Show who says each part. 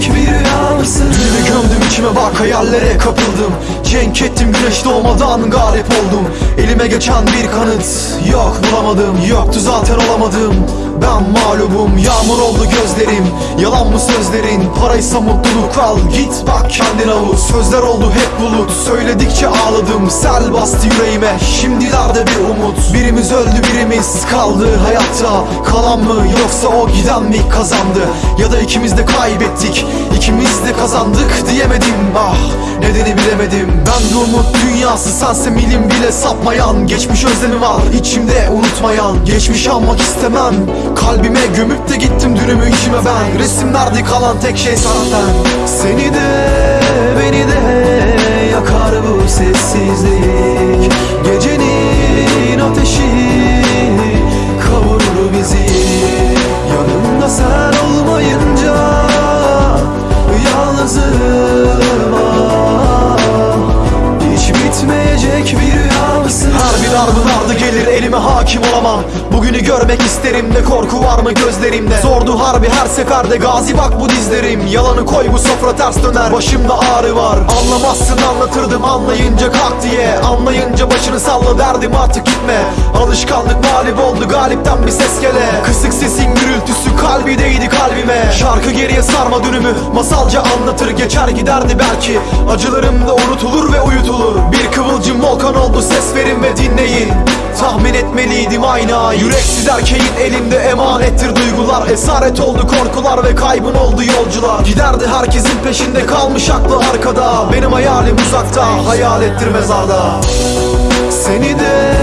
Speaker 1: tek bir yansın Dili gömdüm içime bak hayallere kapıldım. Cenk ettim güneş doğmadan garip oldum. Elime geçen bir kanıt yok bulamadım. Yoktu zaten olamadım ben mağlubum Yağmur oldu gözlerim. Yalan mı sözlerin Paraysa mutluluk al. Git bak kendin avut Sözler oldu hep bulut. Söyledikçe ağladım Sel bastı yüreğime. Şimdilerde bir umut. Birimiz öldü birimiz kaldı hayatta. Kalan mı yoksa o giden mi kazandı? Ya da ikimiz de kaybettik İkimiz de kazandık diyemedim. Ah nedeni bilemedim. Ben de umut dünyası sense milim bile sapmayan. Geçmiş özlemi var içimde unutmayan. Geçmiş almak istemem Kalbime gömüp de gittim dünümü içime ben. Resimlerde kalan tek şey zaten Seni de beni de yakar bu sessizlik. Gecenin ateşi kavurur bizi. Yanımda sen olmayınca yalnızım. Ah Hiç bitmeyecek bir rüya mısın? Her bir darbın ardı gelir elime hakim olamam. Bugünü görmek isterim de korku var mı gözlerimde? Zordu harbi her seferde gazi bak bu dizlerim. Yalanı koy bu sofra ters döner başımda ağrı var. Anlamazsın anlatırdım anlayınca kalk diye. Anlayınca başını salla derdim artık gitme. Alışkanlık mağlup oldu galipten bir ses gele. Kısık sesin gürültüsü kalbi değdi kalbime. Şarkı geriye sarma dünümü masalca anlatır. Geçer giderdi belki. Acılarım da unutulur ve uyutulur. Bir kıvılcım volkan oldu ses verin ve dinleyin. Tahmin etmeliydim ayna Yüreksiz erkeğin elinde emanettir duygular. Esaret oldu korkular ve kaybın oldu yolcular. Giderdi herkesin peşinde kalmış aklı arkada. Benim hayalim uzakta hayalettir mezarda. Seni de